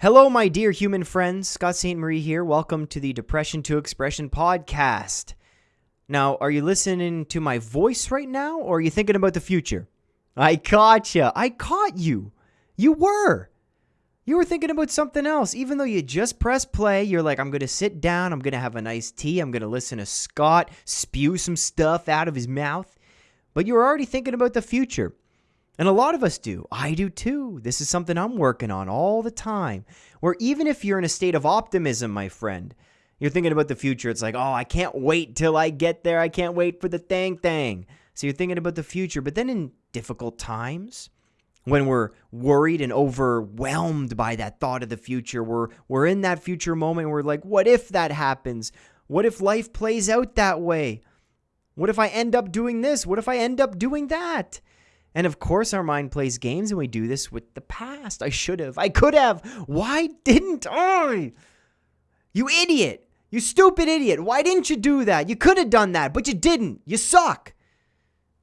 Hello, my dear human friends. Scott St. Marie here. Welcome to the Depression to Expression podcast. Now, are you listening to my voice right now, or are you thinking about the future? I caught you. I caught you. You were. You were thinking about something else. Even though you just pressed play, you're like, I'm going to sit down. I'm going to have a nice tea. I'm going to listen to Scott spew some stuff out of his mouth. But you were already thinking about the future. And a lot of us do. I do too. This is something I'm working on all the time. Where even if you're in a state of optimism, my friend, you're thinking about the future. It's like, oh, I can't wait till I get there. I can't wait for the thing thing. So you're thinking about the future. But then in difficult times, when we're worried and overwhelmed by that thought of the future, we're, we're in that future moment. We're like, what if that happens? What if life plays out that way? What if I end up doing this? What if I end up doing that? And of course, our mind plays games, and we do this with the past. I should have. I could have. Why didn't I? You idiot. You stupid idiot. Why didn't you do that? You could have done that, but you didn't. You suck.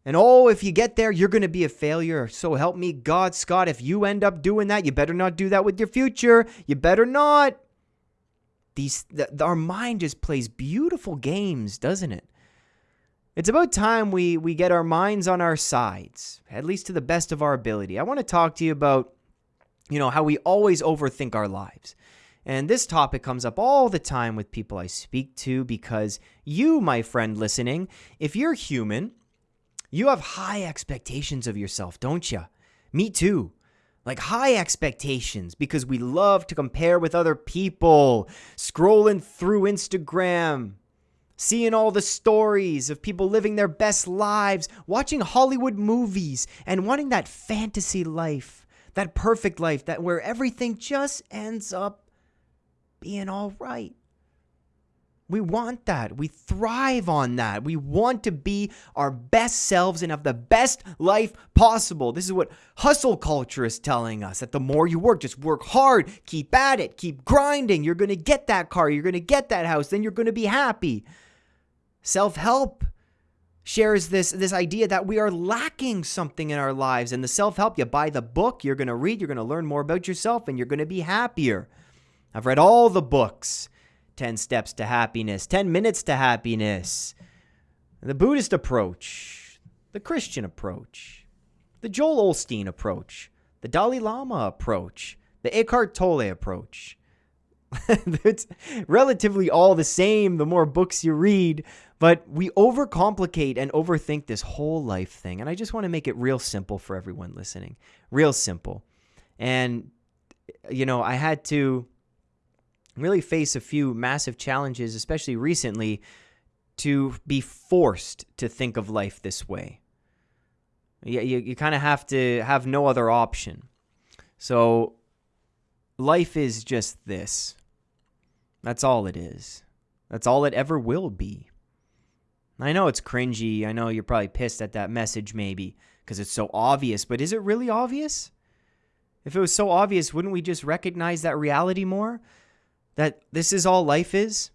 And oh, if you get there, you're going to be a failure. So help me God, Scott. If you end up doing that, you better not do that with your future. You better not. These, the, our mind just plays beautiful games, doesn't it? It's about time we, we get our minds on our sides, at least to the best of our ability. I want to talk to you about, you know, how we always overthink our lives. And this topic comes up all the time with people I speak to because you, my friend listening, if you're human, you have high expectations of yourself, don't you? Me too. Like high expectations because we love to compare with other people, scrolling through Instagram, Seeing all the stories of people living their best lives, watching Hollywood movies, and wanting that fantasy life, that perfect life, that where everything just ends up being all right. We want that. We thrive on that. We want to be our best selves and have the best life possible. This is what hustle culture is telling us that the more you work, just work hard, keep at it, keep grinding. You're going to get that car, you're going to get that house, then you're going to be happy. Self-help shares this this idea that we are lacking something in our lives and the self-help you buy the book, you're going to read, you're going to learn more about yourself and you're going to be happier. I've read all the books. 10 steps to happiness, 10 minutes to happiness. The Buddhist approach, the Christian approach, the Joel Osteen approach, the Dalai Lama approach, the Eckhart Tolle approach. it's relatively all the same the more books you read, but we overcomplicate and overthink this whole life thing. And I just want to make it real simple for everyone listening. Real simple. And, you know, I had to really face a few massive challenges, especially recently, to be forced to think of life this way. You, you, you kind of have to have no other option. So, life is just this. That's all it is. That's all it ever will be. I know it's cringy. I know you're probably pissed at that message, maybe, because it's so obvious, but is it really obvious? If it was so obvious, wouldn't we just recognize that reality more? That this is all life is?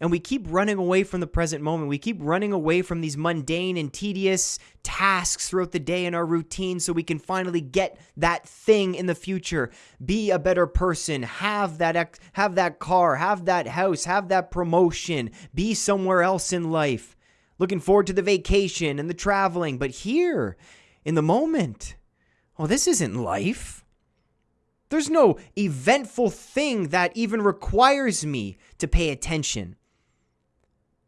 And we keep running away from the present moment. We keep running away from these mundane and tedious tasks throughout the day in our routine so we can finally get that thing in the future. Be a better person, have that ex- have that car, have that house, have that promotion, be somewhere else in life looking forward to the vacation and the traveling. But here, in the moment, oh, this isn't life. There's no eventful thing that even requires me to pay attention.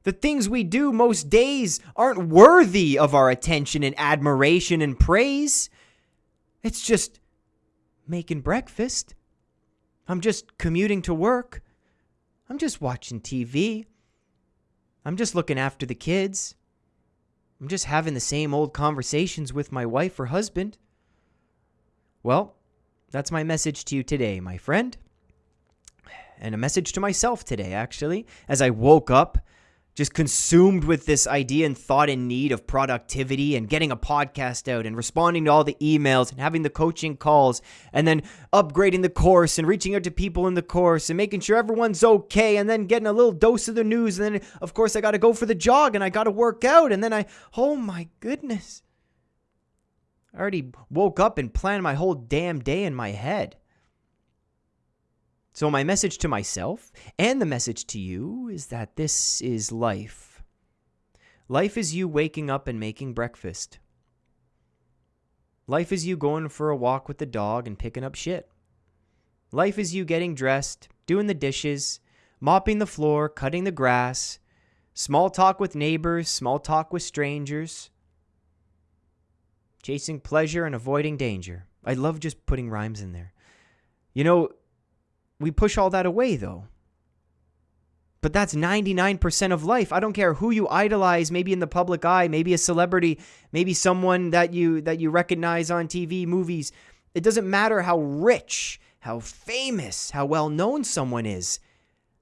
The things we do most days aren't worthy of our attention and admiration and praise. It's just making breakfast. I'm just commuting to work. I'm just watching TV. I'm just looking after the kids. I'm just having the same old conversations with my wife or husband. Well, that's my message to you today, my friend. And a message to myself today, actually, as I woke up just consumed with this idea and thought in need of productivity and getting a podcast out and responding to all the emails and having the coaching calls and then upgrading the course and reaching out to people in the course and making sure everyone's okay and then getting a little dose of the news. And then of course I got to go for the jog and I got to work out. And then I oh my goodness. I already woke up and planned my whole damn day in my head So, my message to myself and the message to you is that this is life. Life is you waking up and making breakfast. Life is you going for a walk with the dog and picking up shit. Life is you getting dressed, doing the dishes, mopping the floor, cutting the grass, small talk with neighbors, small talk with strangers, chasing pleasure and avoiding danger. I love just putting rhymes in there. You know, we push all that away though. But that's 99% of life. I don't care who you idolize, maybe in the public eye, maybe a celebrity, maybe someone that you that you recognize on TV, movies. It doesn't matter how rich, how famous, how well known someone is.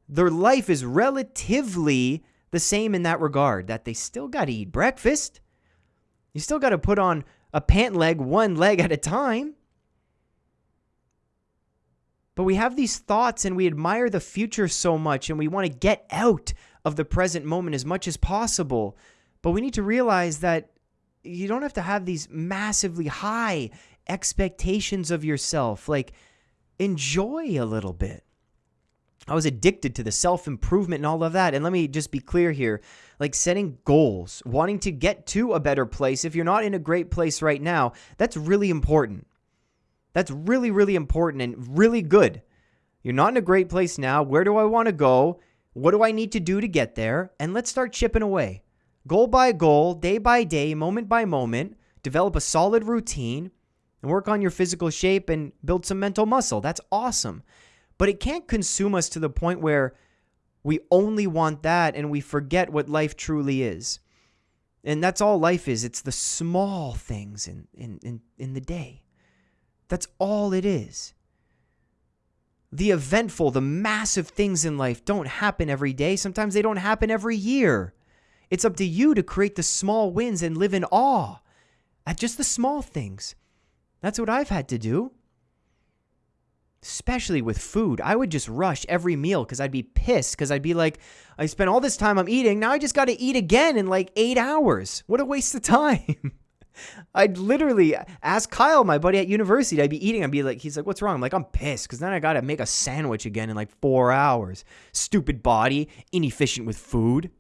Their life is relatively the same in that regard that they still got to eat breakfast. You still got to put on a pant leg one leg at a time. But we have these thoughts and we admire the future so much and we want to get out of the present moment as much as possible. But we need to realize that you don't have to have these massively high expectations of yourself. Like, enjoy a little bit. I was addicted to the self improvement and all of that. And let me just be clear here like setting goals, wanting to get to a better place. If you're not in a great place right now, that's really important. That's really, really important and really good. You're not in a great place now. Where do I want to go? What do I need to do to get there? And let's start chipping away. Goal by goal, day by day, moment by moment. Develop a solid routine and work on your physical shape and build some mental muscle. That's awesome. But it can't consume us to the point where we only want that and we forget what life truly is. And that's all life is. It's the small things in, in, in, in the day. That's all it is. The eventful, the massive things in life don't happen every day. Sometimes they don't happen every year. It's up to you to create the small wins and live in awe at just the small things. That's what I've had to do. Especially with food. I would just rush every meal because I'd be pissed because I'd be like, I spent all this time I'm eating. Now I just got to eat again in like eight hours. What a waste of time. I'd literally ask Kyle, my buddy at university, I'd be eating. I'd be like, he's like, what's wrong? I'm like, I'm pissed because then I got to make a sandwich again in like four hours. Stupid body, inefficient with food.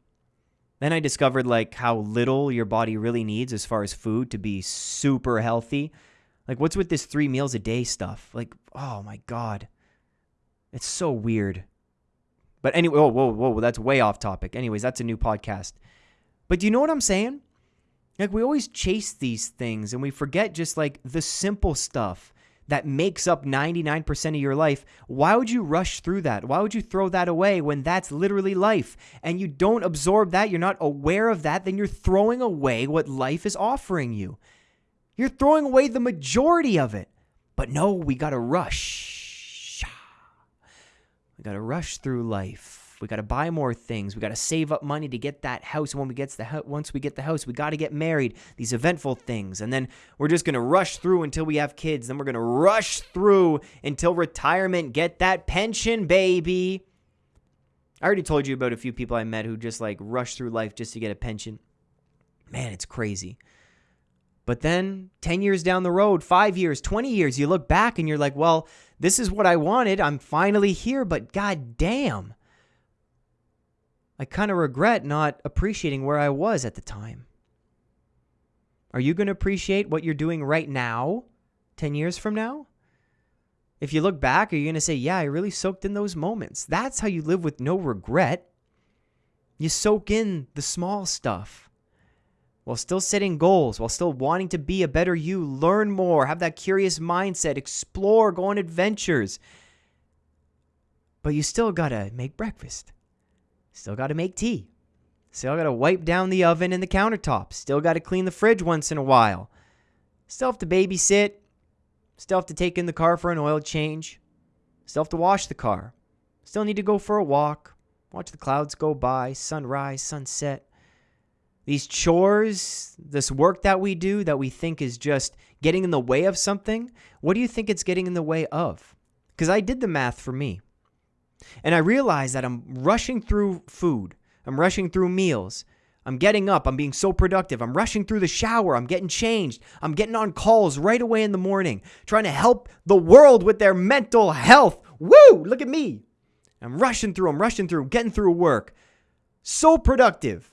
Then I discovered like how little your body really needs as far as food to be super healthy. Like, what's with this three meals a day stuff? Like, oh my God. It's so weird. But anyway, oh, whoa, whoa, whoa, that's way off topic. Anyways, that's a new podcast. But do you know what I'm saying? Like we always chase these things and we forget just like the simple stuff that makes up 99% of your life. Why would you rush through that? Why would you throw that away when that's literally life? And you don't absorb that, you're not aware of that, then you're throwing away what life is offering you. You're throwing away the majority of it. But no, we got to rush. We got to rush through life we got to buy more things. We got to save up money to get that house. When we get the ho- once we get the house, we got to get married. These eventful things, and then we're just gonna rush through until we have kids. Then we're gonna rush through until retirement. Get that pension, baby. I already told you about a few people I met who just like rush through life just to get a pension. Man, it's crazy. But then 10 years down the road, five years, 20 years, you look back and you're like, well, this is what I wanted. I'm finally here, but god damn. I kind of regret not appreciating where I was at the time. Are you going to appreciate what you're doing right now, 10 years from now? If you look back, are you going to say, Yeah, I really soaked in those moments? That's how you live with no regret. You soak in the small stuff while still setting goals, while still wanting to be a better you, learn more, have that curious mindset, explore, go on adventures. But you still got to make breakfast. Still got to make tea. Still got to wipe down the oven and the countertop. Still got to clean the fridge once in a while. Still have to babysit. Still have to take in the car for an oil change. Still have to wash the car. Still need to go for a walk. Watch the clouds go by, sunrise, sunset. These chores, this work that we do that we think is just getting in the way of something, what do you think it's getting in the way of? Because I did the math for me. And I realize that I'm rushing through food, I'm rushing through meals. I'm getting up. I'm being so productive. I'm rushing through the shower. I'm getting changed. I'm getting on calls right away in the morning, trying to help the world with their mental health. Woo! Look at me. I'm rushing through, I'm rushing through, getting through work. So productive.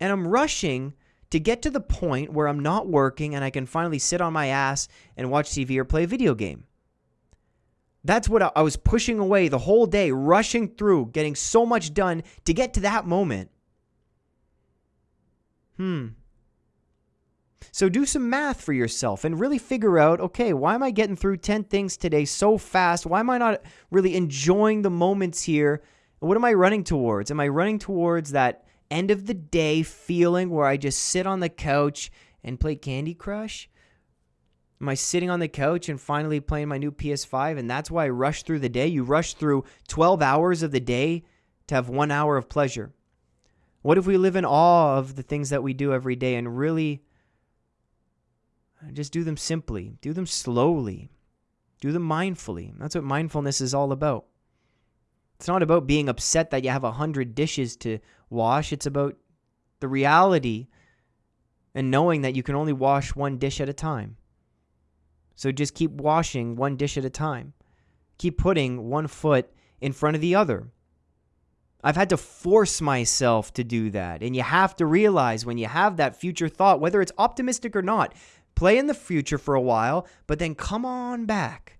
And I'm rushing to get to the point where I'm not working and I can finally sit on my ass and watch TV or play a video game. That's what I was pushing away the whole day, rushing through, getting so much done to get to that moment. Hmm. So do some math for yourself and really figure out okay, why am I getting through 10 things today so fast? Why am I not really enjoying the moments here? What am I running towards? Am I running towards that end of the day feeling where I just sit on the couch and play Candy Crush? Am I sitting on the couch and finally playing my new PS5 and that's why I rush through the day? You rush through 12 hours of the day to have one hour of pleasure. What if we live in awe of the things that we do every day and really just do them simply, do them slowly, do them mindfully? That's what mindfulness is all about. It's not about being upset that you have a hundred dishes to wash. It's about the reality and knowing that you can only wash one dish at a time. So just keep washing one dish at a time. Keep putting one foot in front of the other. I've had to force myself to do that. And you have to realize when you have that future thought, whether it's optimistic or not, play in the future for a while, but then come on back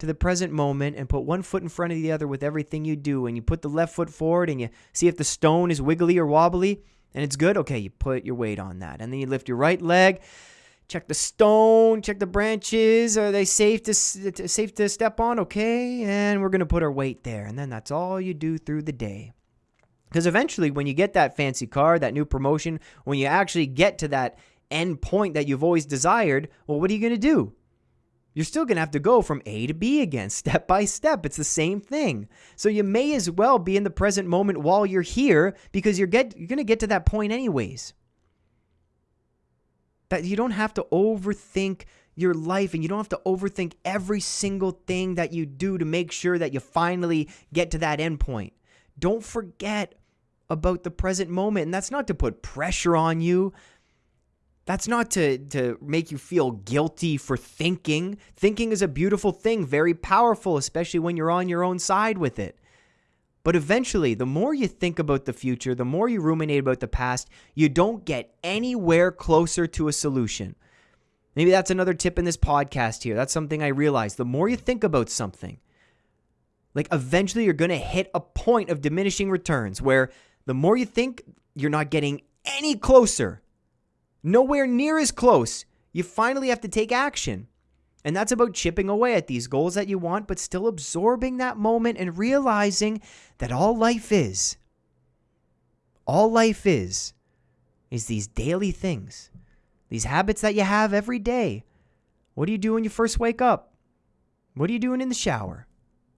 to the present moment and put one foot in front of the other with everything you do. And you put the left foot forward and you see if the stone is wiggly or wobbly and it's good. Okay, you put your weight on that. And then you lift your right leg check the stone, check the branches. Are they safe to safe to step on? Okay, and we're gonna put our weight there, and then that's all you do through the day. Because eventually, when you get that fancy car, that new promotion, when you actually get to that end point that you've always desired, well, what are you gonna do? You're still going to have to go from A to B again, step by step. It's the same thing. So you may as well be in the present moment while you're here because you're get you're going to get to that point anyways that you don't have to overthink your life and you don't have to overthink every single thing that you do to make sure that you finally get to that end point. Don't forget about the present moment. And that's not to put pressure on you. That's not to, to make you feel guilty for thinking. Thinking is a beautiful thing, very powerful, especially when you're on your own side with it. But eventually, the more you think about the future, the more you ruminate about the past, you don't get anywhere closer to a solution. Maybe that's another tip in this podcast here. That's something I realized. The more you think about something, like eventually you're going to hit a point of diminishing returns where the more you think, you're not getting any closer, nowhere near as close. You finally have to take action. And that's about chipping away at these goals that you want, but still absorbing that moment and realizing that all life is, all life is, is these daily things, these habits that you have every day. What do you do when you first wake up? What are you doing in the shower?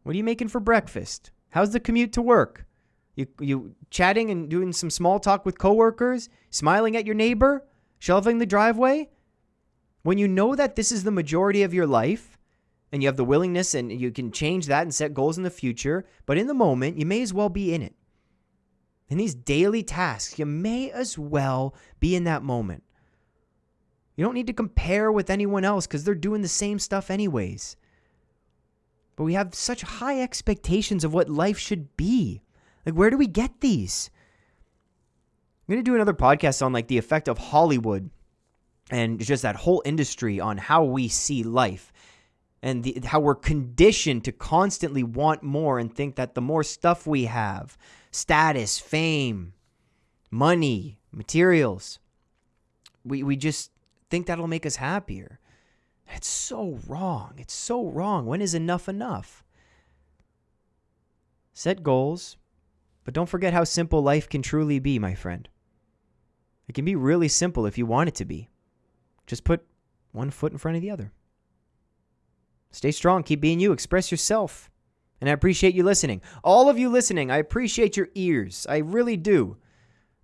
What are you making for breakfast? How's the commute to work? You, you chatting and doing some small talk with coworkers, smiling at your neighbor, shelving the driveway? When you know that this is the majority of your life and you have the willingness and you can change that and set goals in the future, but in the moment, you may as well be in it. In these daily tasks, you may as well be in that moment. You don't need to compare with anyone else because they're doing the same stuff anyways. But we have such high expectations of what life should be. Like, where do we get these? I'm going to do another podcast on like the effect of Hollywood and just that whole industry on how we see life and the, how we're conditioned to constantly want more and think that the more stuff we have status fame money materials we, we just think that'll make us happier. It's so wrong. It's so wrong. When is enough enough? Set goals but don't forget how simple life can truly be my friend. It can be really simple if you want it to be just put one foot in front of the other. Stay strong, keep being you, express yourself. And I appreciate you listening. All of you listening, I appreciate your ears. I really do.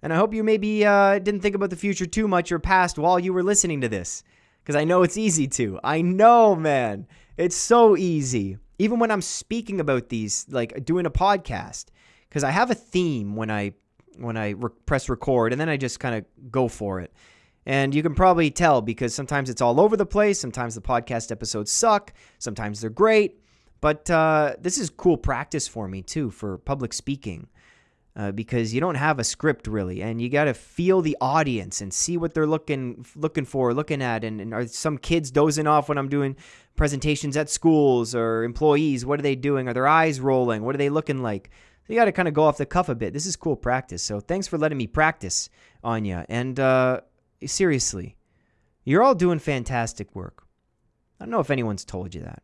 And I hope you maybe uh, didn't think about the future too much or past while you were listening to this. Because I know it's easy to. I know, man. It's so easy. Even when I'm speaking about these, like doing a podcast, because I have a theme when I when I re- press record, and then I just kind of go for it. And you can probably tell because sometimes it's all over the place. Sometimes the podcast episodes suck. Sometimes they're great. But uh, this is cool practice for me too for public speaking. Uh, because you don't have a script really, and you got to feel the audience and see what they're looking looking for, looking at, and, and, are some kids dozing off when I'm doing presentations at schools or employees? What are they doing? Are their eyes rolling? What are they looking like? You got to kind of go off the cuff a bit. This is cool practice. So thanks for letting me practice on you. And uh, seriously, you're all doing fantastic work. I don't know if anyone's told you that.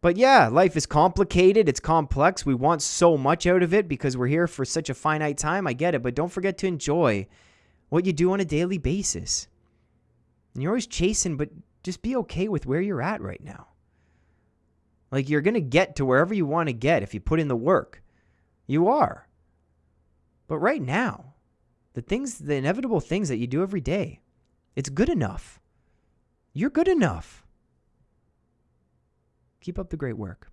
But yeah, life is complicated. It's complex. We want so much out of it because we're here for such a finite time. I get it. But don't forget to enjoy what you do on a daily basis. And you're always chasing, but just be okay with where you're at right now. Like you're going to get to wherever you want to get if you put in the work. You are. But right now, the things, the inevitable things that you do every day, it's good enough. You're good enough. Keep up the great work.